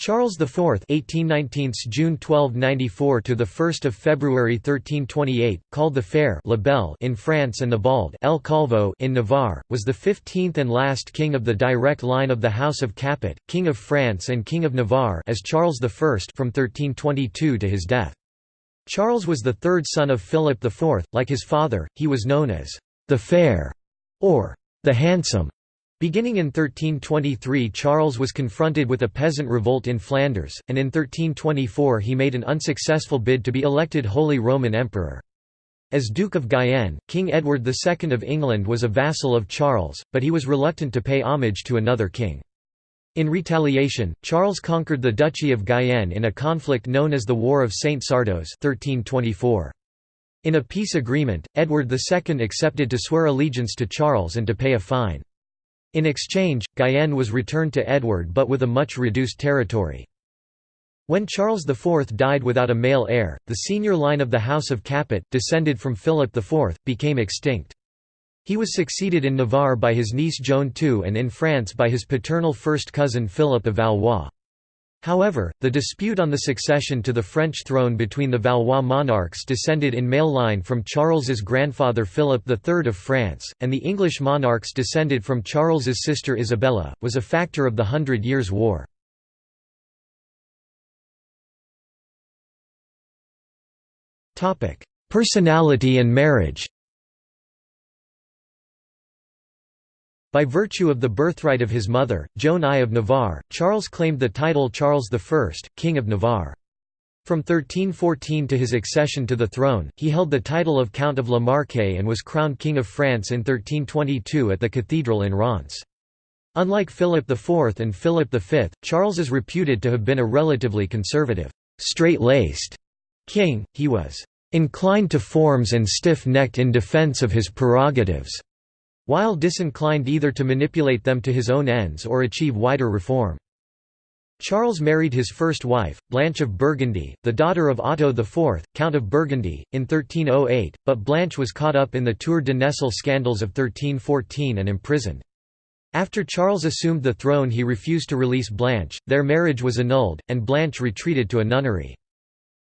Charles IV (1819 June 1294 to the 1st of February 1328), called the Fair La Belle in France and the Bald El Calvo in Navarre, was the 15th and last king of the direct line of the House of Capet, King of France and King of Navarre as Charles I from 1322 to his death. Charles was the third son of Philip IV. Like his father, he was known as the Fair or the Handsome. Beginning in 1323 Charles was confronted with a peasant revolt in Flanders, and in 1324 he made an unsuccessful bid to be elected Holy Roman Emperor. As Duke of Guyenne, King Edward II of England was a vassal of Charles, but he was reluctant to pay homage to another king. In retaliation, Charles conquered the Duchy of Guyenne in a conflict known as the War of Saint Sardos 1324. In a peace agreement, Edward II accepted to swear allegiance to Charles and to pay a fine. In exchange, Guyenne was returned to Edward but with a much reduced territory. When Charles IV died without a male heir, the senior line of the House of Capet, descended from Philip IV, became extinct. He was succeeded in Navarre by his niece Joan II and in France by his paternal first cousin Philip of Valois. However, the dispute on the succession to the French throne between the Valois monarchs descended in male line from Charles's grandfather Philip III of France, and the English monarchs descended from Charles's sister Isabella, was a factor of the Hundred Years' War. Personality and marriage By virtue of the birthright of his mother, Joan I of Navarre, Charles claimed the title Charles I, King of Navarre. From 1314 to his accession to the throne, he held the title of Count of La Marche and was crowned King of France in 1322 at the cathedral in Reims. Unlike Philip IV and Philip V, Charles is reputed to have been a relatively conservative, straight-laced king, he was "...inclined to forms and stiff-necked in defence of his prerogatives." While disinclined either to manipulate them to his own ends or achieve wider reform. Charles married his first wife, Blanche of Burgundy, the daughter of Otto IV, Count of Burgundy, in 1308, but Blanche was caught up in the Tour de Nesle scandals of 1314 and imprisoned. After Charles assumed the throne he refused to release Blanche, their marriage was annulled, and Blanche retreated to a nunnery.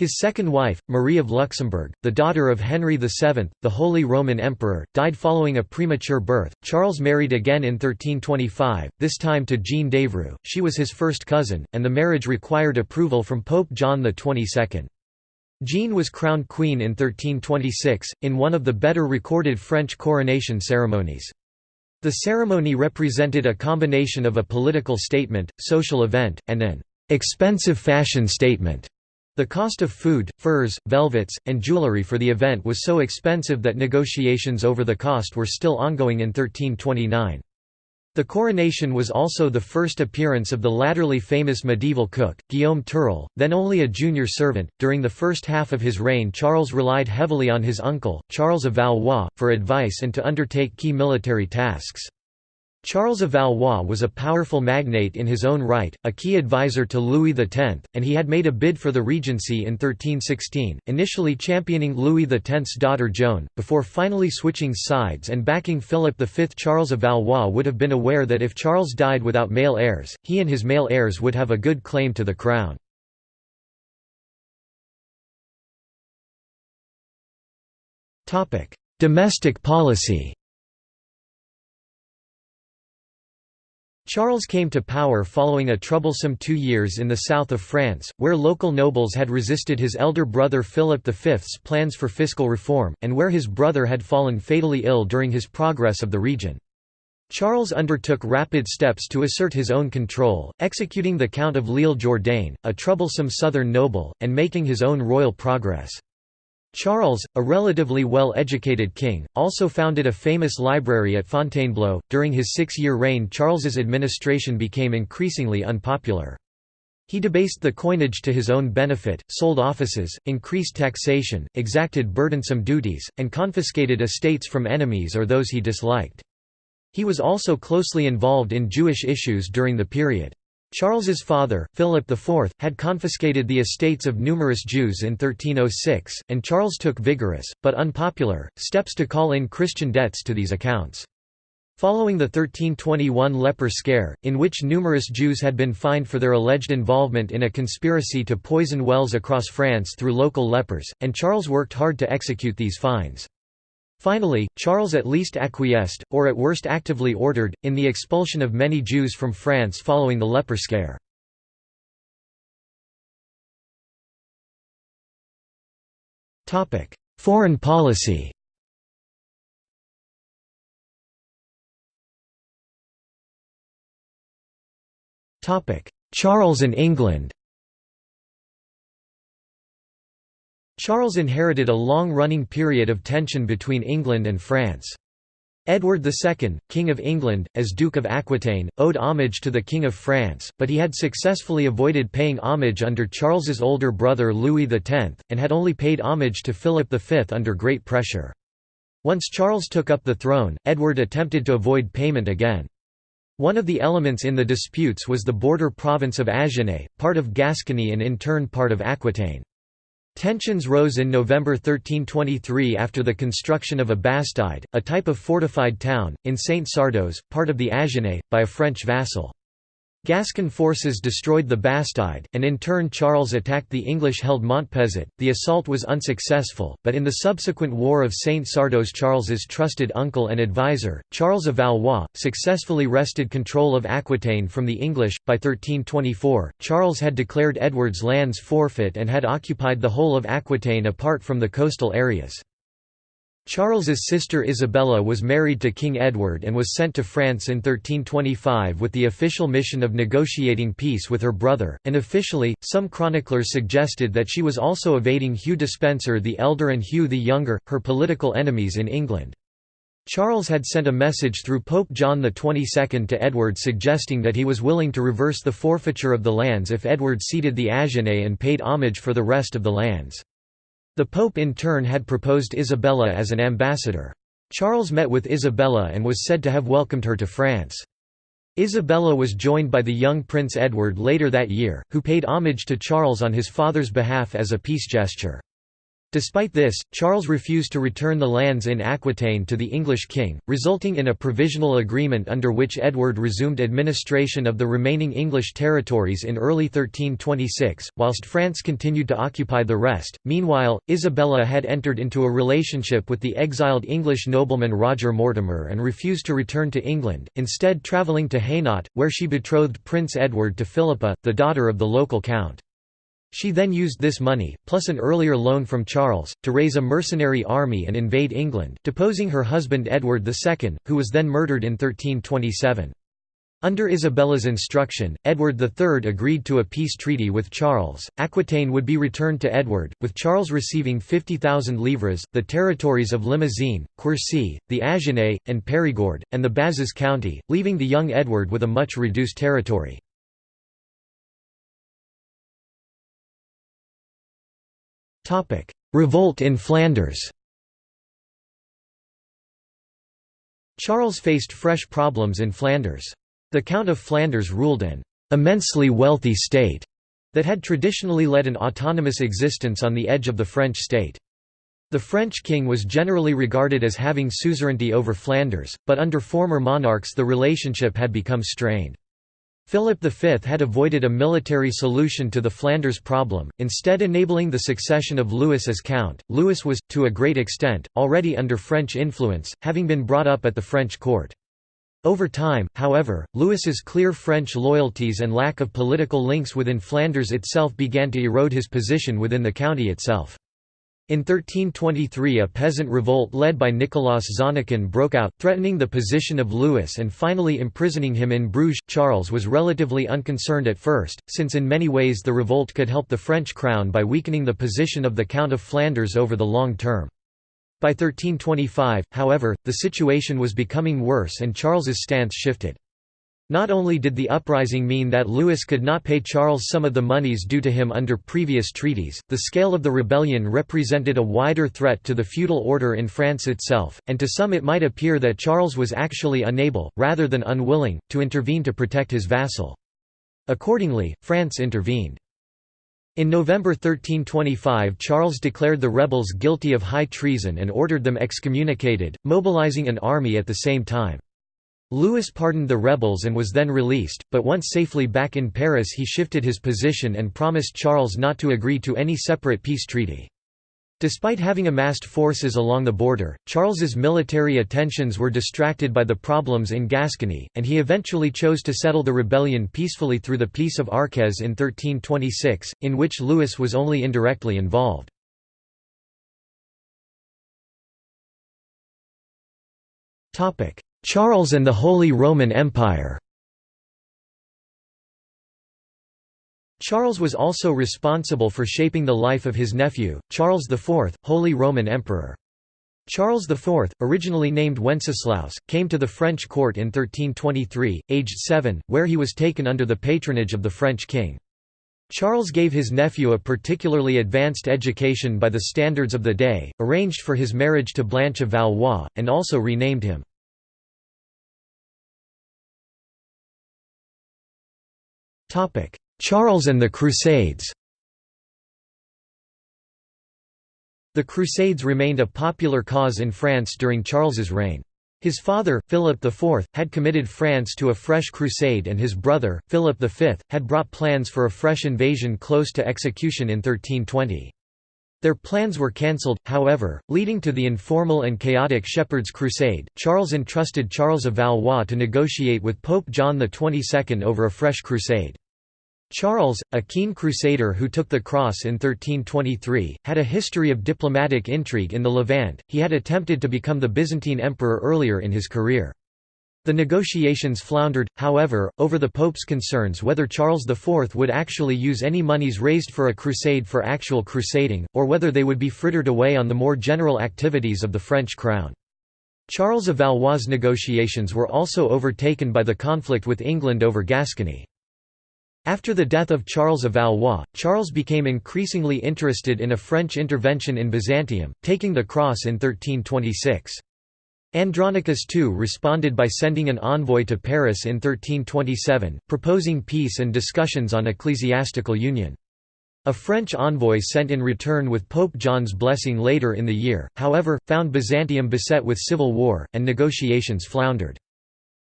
His second wife, Marie of Luxembourg, the daughter of Henry VII, the Holy Roman Emperor, died following a premature birth. Charles married again in 1325, this time to Jeanne d'Evreux, she was his first cousin, and the marriage required approval from Pope John XXII. Jeanne was crowned queen in 1326, in one of the better recorded French coronation ceremonies. The ceremony represented a combination of a political statement, social event, and an expensive fashion statement. The cost of food, furs, velvets, and jewelry for the event was so expensive that negotiations over the cost were still ongoing in 1329. The coronation was also the first appearance of the latterly famous medieval cook, Guillaume Tirel, then only a junior servant. During the first half of his reign, Charles relied heavily on his uncle, Charles of Valois, for advice and to undertake key military tasks. Charles of Valois was a powerful magnate in his own right, a key advisor to Louis X, and he had made a bid for the regency in 1316, initially championing Louis X's daughter Joan, before finally switching sides and backing Philip V. Charles of Valois would have been aware that if Charles died without male heirs, he and his male heirs would have a good claim to the crown. Domestic policy Charles came to power following a troublesome two years in the south of France, where local nobles had resisted his elder brother Philip V's plans for fiscal reform, and where his brother had fallen fatally ill during his progress of the region. Charles undertook rapid steps to assert his own control, executing the Count of L'Isle-Jourdain, a troublesome southern noble, and making his own royal progress. Charles, a relatively well-educated king, also founded a famous library at Fontainebleau. During his six-year reign Charles's administration became increasingly unpopular. He debased the coinage to his own benefit, sold offices, increased taxation, exacted burdensome duties, and confiscated estates from enemies or those he disliked. He was also closely involved in Jewish issues during the period. Charles's father, Philip IV, had confiscated the estates of numerous Jews in 1306, and Charles took vigorous, but unpopular, steps to call in Christian debts to these accounts. Following the 1321 leper scare, in which numerous Jews had been fined for their alleged involvement in a conspiracy to poison wells across France through local lepers, and Charles worked hard to execute these fines. Finally, Charles at least acquiesced, or at worst actively ordered, in the expulsion of many Jews from France following the leper scare. Foreign policy Charles and England Charles inherited a long-running period of tension between England and France. Edward II, King of England, as Duke of Aquitaine, owed homage to the King of France, but he had successfully avoided paying homage under Charles's older brother Louis X, and had only paid homage to Philip V under great pressure. Once Charles took up the throne, Edward attempted to avoid payment again. One of the elements in the disputes was the border province of Agenais, part of Gascony and in turn part of Aquitaine. Tensions rose in November 1323 after the construction of a bastide, a type of fortified town, in Saint-Sardos, part of the Agenais, by a French vassal. Gascon forces destroyed the Bastide, and in turn Charles attacked the English-held Montpezat. The assault was unsuccessful, but in the subsequent War of Saint Sardos Charles's trusted uncle and advisor, Charles of Valois, successfully wrested control of Aquitaine from the English. By 1324, Charles had declared Edward's lands forfeit and had occupied the whole of Aquitaine apart from the coastal areas. Charles's sister Isabella was married to King Edward and was sent to France in 1325 with the official mission of negotiating peace with her brother, and officially, some chroniclers suggested that she was also evading Hugh Despenser the Elder and Hugh the Younger, her political enemies in England. Charles had sent a message through Pope John XXII to Edward suggesting that he was willing to reverse the forfeiture of the lands if Edward ceded the Agenais and paid homage for the rest of the lands. The Pope in turn had proposed Isabella as an ambassador. Charles met with Isabella and was said to have welcomed her to France. Isabella was joined by the young Prince Edward later that year, who paid homage to Charles on his father's behalf as a peace gesture. Despite this, Charles refused to return the lands in Aquitaine to the English king, resulting in a provisional agreement under which Edward resumed administration of the remaining English territories in early 1326, whilst France continued to occupy the rest. Meanwhile, Isabella had entered into a relationship with the exiled English nobleman Roger Mortimer and refused to return to England, instead travelling to Hainaut, where she betrothed Prince Edward to Philippa, the daughter of the local count. She then used this money, plus an earlier loan from Charles, to raise a mercenary army and invade England, deposing her husband Edward II, who was then murdered in 1327. Under Isabella's instruction, Edward III agreed to a peace treaty with Charles. Aquitaine would be returned to Edward, with Charles receiving 50,000 livres, the territories of Limousin, Quercy, the Agenais, and Périgord, and the Bazas county, leaving the young Edward with a much reduced territory. Revolt in Flanders Charles faced fresh problems in Flanders. The Count of Flanders ruled an immensely wealthy state that had traditionally led an autonomous existence on the edge of the French state. The French king was generally regarded as having suzerainty over Flanders, but under former monarchs the relationship had become strained. Philip V had avoided a military solution to the Flanders problem, instead enabling the succession of Louis as count. Louis was, to a great extent, already under French influence, having been brought up at the French court. Over time, however, Louis's clear French loyalties and lack of political links within Flanders itself began to erode his position within the county itself. In 1323 a peasant revolt led by Nicolas Zannekin broke out, threatening the position of Louis and finally imprisoning him in Bruges. Charles was relatively unconcerned at first, since in many ways the revolt could help the French crown by weakening the position of the Count of Flanders over the long term. By 1325, however, the situation was becoming worse and Charles's stance shifted. Not only did the uprising mean that Louis could not pay Charles some of the monies due to him under previous treaties, the scale of the rebellion represented a wider threat to the feudal order in France itself, and to some it might appear that Charles was actually unable, rather than unwilling, to intervene to protect his vassal. Accordingly, France intervened. In November 1325 Charles declared the rebels guilty of high treason and ordered them excommunicated, mobilizing an army at the same time. Louis pardoned the rebels and was then released, but once safely back in Paris he shifted his position and promised Charles not to agree to any separate peace treaty. Despite having amassed forces along the border, Charles's military attentions were distracted by the problems in Gascony, and he eventually chose to settle the rebellion peacefully through the Peace of Arques in 1326, in which Louis was only indirectly involved. Charles and the Holy Roman Empire Charles was also responsible for shaping the life of his nephew, Charles IV, Holy Roman Emperor. Charles IV, originally named Wenceslaus, came to the French court in 1323, aged seven, where he was taken under the patronage of the French king. Charles gave his nephew a particularly advanced education by the standards of the day, arranged for his marriage to Blanche of Valois, and also renamed him. Charles and the Crusades The Crusades remained a popular cause in France during Charles's reign. His father, Philip IV, had committed France to a fresh crusade and his brother, Philip V, had brought plans for a fresh invasion close to execution in 1320. Their plans were cancelled, however, leading to the informal and chaotic Shepherd's Crusade. Charles entrusted Charles of Valois to negotiate with Pope John XXII over a fresh crusade. Charles, a keen crusader who took the cross in 1323, had a history of diplomatic intrigue in the Levant, he had attempted to become the Byzantine emperor earlier in his career. The negotiations floundered, however, over the Pope's concerns whether Charles IV would actually use any monies raised for a crusade for actual crusading, or whether they would be frittered away on the more general activities of the French crown. Charles of Valois' negotiations were also overtaken by the conflict with England over Gascony. After the death of Charles of Valois, Charles became increasingly interested in a French intervention in Byzantium, taking the cross in 1326. Andronicus II responded by sending an envoy to Paris in 1327, proposing peace and discussions on ecclesiastical union. A French envoy sent in return with Pope John's blessing later in the year, however, found Byzantium beset with civil war, and negotiations floundered.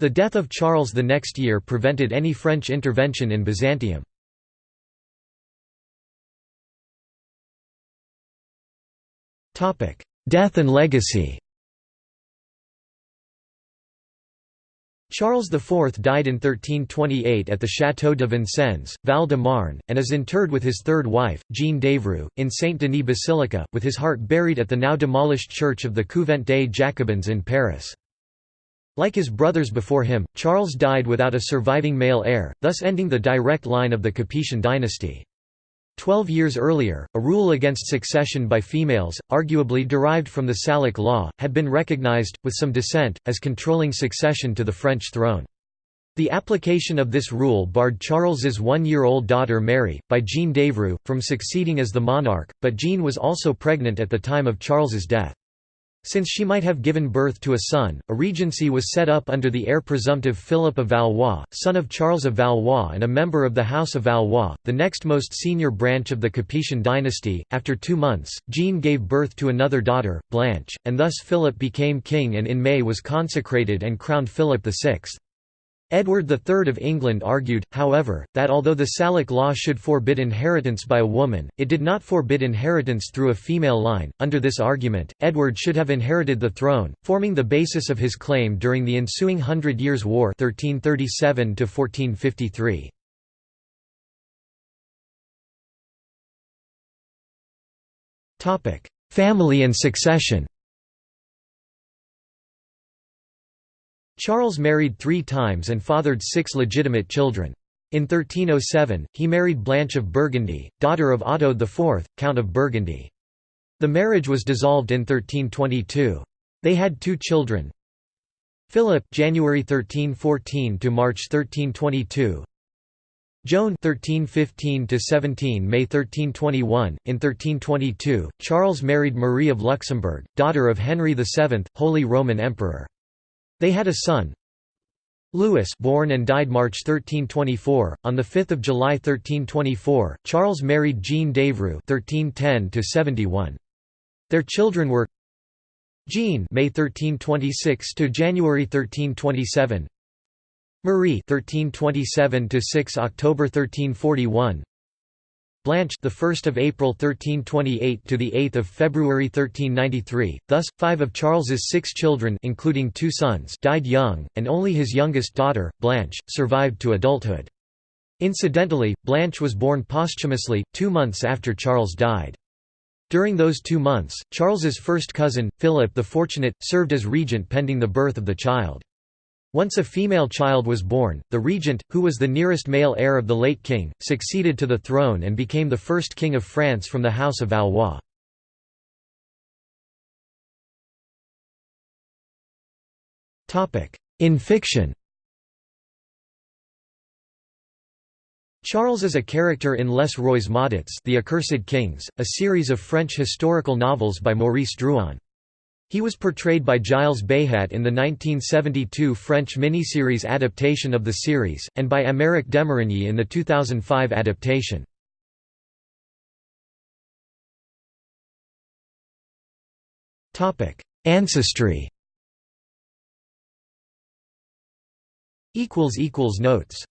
The death of Charles the next year prevented any French intervention in Byzantium. Death and legacy Charles IV died in 1328 at the Château de Vincennes, Val-de-Marne, and is interred with his third wife, Jeanne d'Évreux, in Saint-Denis Basilica, with his heart buried at the now demolished church of the Couvent des Jacobins in Paris. Like his brothers before him, Charles died without a surviving male heir, thus ending the direct line of the Capetian dynasty. Twelve years earlier, a rule against succession by females, arguably derived from the Salic law, had been recognized, with some dissent, as controlling succession to the French throne. The application of this rule barred Charles's one-year-old daughter Mary, by Jeanne d'Évreux, from succeeding as the monarch, but Jeanne was also pregnant at the time of Charles's death. Since she might have given birth to a son, a regency was set up under the heir presumptive Philip of Valois, son of Charles of Valois and a member of the House of Valois, the next most senior branch of the Capetian dynasty. After two months, Jeanne gave birth to another daughter, Blanche, and thus Philip became king and in May was consecrated and crowned Philip VI. Edward III of England argued, however, that although the Salic law should forbid inheritance by a woman, it did not forbid inheritance through a female line. Under this argument, Edward should have inherited the throne, forming the basis of his claim during the ensuing Hundred Years' War 1337 1453. Family and succession Charles married three times and fathered six legitimate children. In 1307, he married Blanche of Burgundy, daughter of Otto IV, Count of Burgundy. The marriage was dissolved in 1322. They had two children. Philip January 1314 to March 1322. Joan 1315 to 17 May 1321 in 1322 Charles married Marie of Luxembourg daughter of Henry VII Holy Roman Emperor they had a son, Louis born and died March 1324. On 5 July 1324, Charles married Jeanne d'Évreux 1310 Their children were Jean May 1326 to January 1327 Marie 1327 to 6 October 1341 Blanche the 1st of April 1328 to the 8th of February 1393 thus 5 of Charles's 6 children including two sons died young and only his youngest daughter Blanche survived to adulthood. Incidentally Blanche was born posthumously 2 months after Charles died. During those 2 months Charles's first cousin Philip the Fortunate served as regent pending the birth of the child once a female child was born, the regent, who was the nearest male heir of the late king, succeeded to the throne and became the first king of France from the House of Valois. In fiction Charles is a character in Les Rois Maudits The Accursed Kings, a series of French historical novels by Maurice Druon. He was portrayed by Gilles Béhat in the 1972 French miniseries adaptation of the series, and by Aymeric Demarigny in the 2005 adaptation. Ancestry Notes